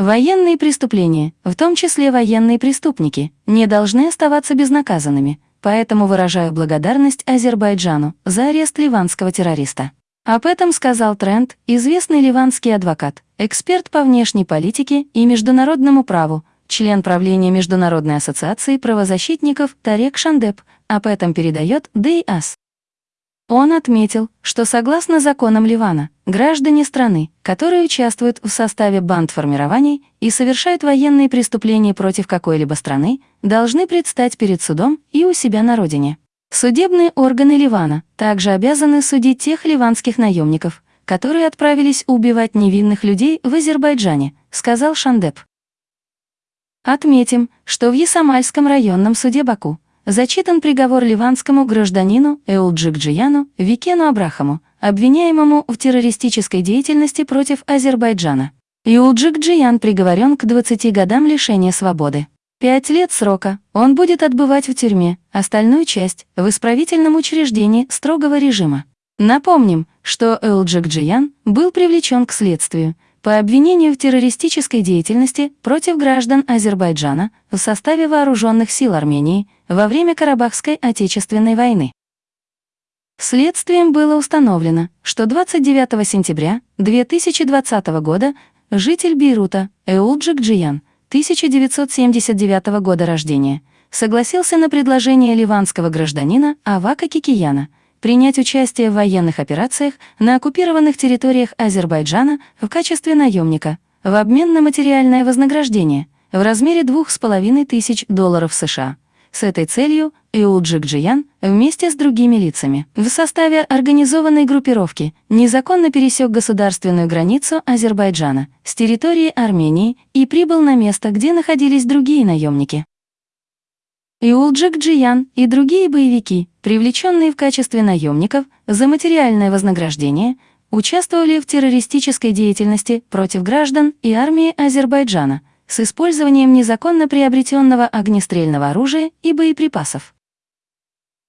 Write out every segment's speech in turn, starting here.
Военные преступления, в том числе военные преступники, не должны оставаться безнаказанными, поэтому выражаю благодарность Азербайджану за арест ливанского террориста. Об этом сказал Трент, известный ливанский адвокат, эксперт по внешней политике и международному праву, член правления Международной ассоциации правозащитников Тарек Шандеп, об этом передает ДИАС. Он отметил, что согласно законам Ливана, граждане страны, которые участвуют в составе бандформирований и совершают военные преступления против какой-либо страны, должны предстать перед судом и у себя на родине. Судебные органы Ливана также обязаны судить тех ливанских наемников, которые отправились убивать невинных людей в Азербайджане, сказал Шандеп. Отметим, что в Ясамальском районном суде Баку зачитан приговор ливанскому гражданину Эулджикджияну Викену Абрахаму, обвиняемому в террористической деятельности против Азербайджана. Эулджикджиян приговорен к 20 годам лишения свободы. Пять лет срока он будет отбывать в тюрьме, остальную часть — в исправительном учреждении строгого режима. Напомним, что Эулджикджиян был привлечен к следствию — по обвинению в террористической деятельности против граждан Азербайджана в составе вооруженных сил Армении во время Карабахской Отечественной войны. Следствием было установлено, что 29 сентября 2020 года житель Бейрута Эулджик Джиян, 1979 года рождения, согласился на предложение ливанского гражданина Авака Кикияна – принять участие в военных операциях на оккупированных территориях Азербайджана в качестве наемника в обмен на материальное вознаграждение в размере 2,5 тысяч долларов США. С этой целью Иулджик Джиян вместе с другими лицами в составе организованной группировки незаконно пересек государственную границу Азербайджана с территории Армении и прибыл на место, где находились другие наемники. Иулджик Джиян и другие боевики, привлеченные в качестве наемников за материальное вознаграждение, участвовали в террористической деятельности против граждан и армии Азербайджана с использованием незаконно приобретенного огнестрельного оружия и боеприпасов.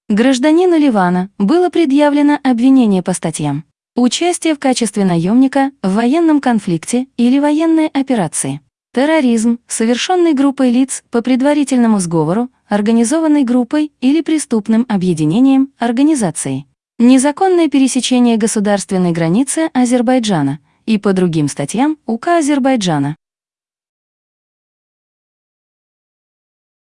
Гражданину Ливана было предъявлено обвинение по статьям «Участие в качестве наемника в военном конфликте или военной операции», терроризм, совершенный группой лиц по предварительному сговору, организованной группой или преступным объединением, организацией, незаконное пересечение государственной границы Азербайджана и по другим статьям УК Азербайджана.